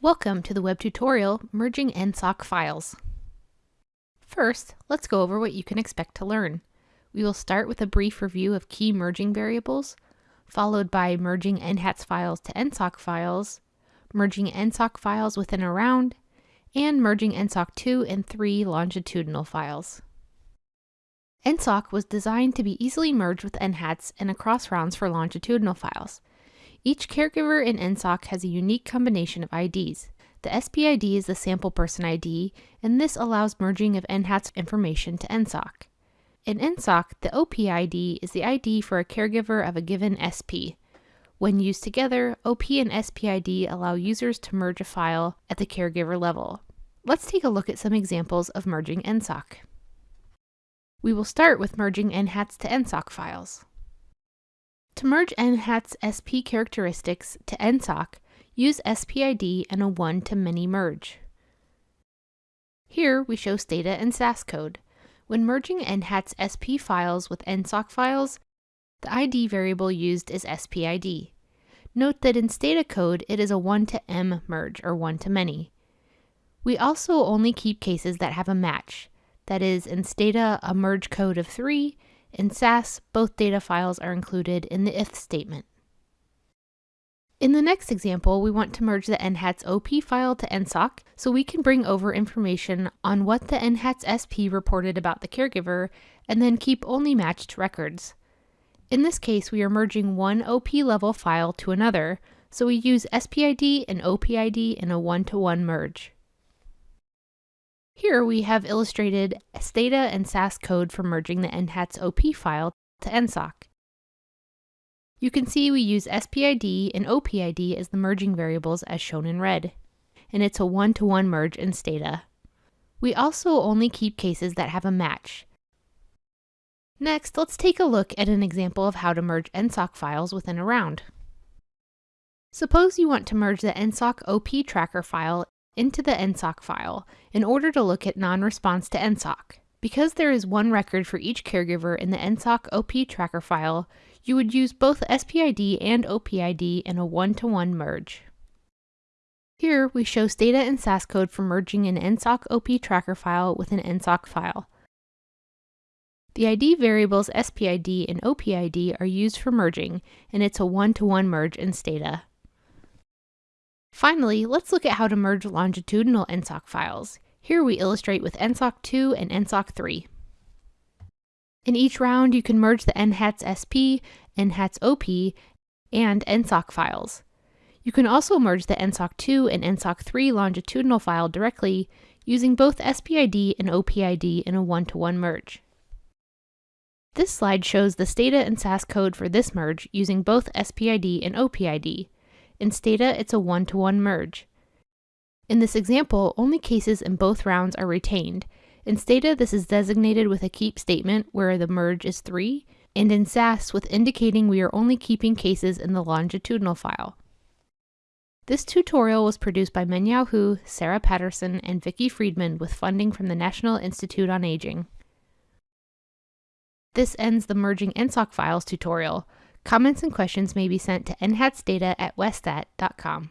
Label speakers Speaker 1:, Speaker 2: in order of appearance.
Speaker 1: Welcome to the web tutorial Merging NSOC Files. First, let's go over what you can expect to learn. We will start with a brief review of key merging variables, followed by merging NHATS files to NSOC files, merging NSOC files within a round, and merging NSOC 2 and 3 longitudinal files. NSOC was designed to be easily merged with NHATS and across rounds for longitudinal files. Each caregiver in NSOC has a unique combination of IDs. The SPID is the sample person ID, and this allows merging of NHATS information to NSOC. In NSOC, the OPID is the ID for a caregiver of a given SP. When used together, OP and SPID allow users to merge a file at the caregiver level. Let's take a look at some examples of merging NSOC. We will start with merging NHATS to NSOC files. To merge NHATS SP characteristics to NSOC, use SPID and a one-to-many merge. Here we show Stata and SAS code. When merging NHATS SP files with NSOC files, the ID variable used is SPID. Note that in Stata code, it is a one-to-M merge, or one-to-many. We also only keep cases that have a match. That is, in Stata, a merge code of 3, in SAS, both data files are included in the if statement. In the next example, we want to merge the NHATS OP file to NSOC so we can bring over information on what the NHATS SP reported about the caregiver and then keep only matched records. In this case, we are merging one OP level file to another, so we use SPID and OPID in a one-to-one -one merge. Here we have illustrated Stata and SAS code for merging the NHATS OP file to NSOC. You can see we use SPID and OPID as the merging variables as shown in red, and it's a one-to-one -one merge in Stata. We also only keep cases that have a match. Next, let's take a look at an example of how to merge NSOC files within a round. Suppose you want to merge the NSOC OP tracker file into the NSOC file in order to look at non-response to NSOC. Because there is one record for each caregiver in the NSOC OP tracker file, you would use both SPID and OPID in a one-to-one -one merge. Here, we show Stata and SAS code for merging an NSOC OP tracker file with an NSOC file. The ID variables SPID and OPID are used for merging, and it's a one-to-one -one merge in Stata. Finally, let's look at how to merge longitudinal NSOC files. Here we illustrate with NSOC 2 and NSOC 3. In each round, you can merge the NHATS SP, NHATS OP, and NSOC files. You can also merge the NSOC 2 and NSOC 3 longitudinal file directly using both SPID and OPID in a one-to-one -one merge. This slide shows the Stata and SAS code for this merge using both SPID and OPID. In Stata, it's a one-to-one -one merge. In this example, only cases in both rounds are retained. In Stata, this is designated with a keep statement where the merge is 3, and in SAS with indicating we are only keeping cases in the longitudinal file. This tutorial was produced by Mengyao Hu, Sarah Patterson, and Vicki Freedman with funding from the National Institute on Aging. This ends the Merging NSOC Files tutorial. Comments and questions may be sent to nhatsdata at westat.com.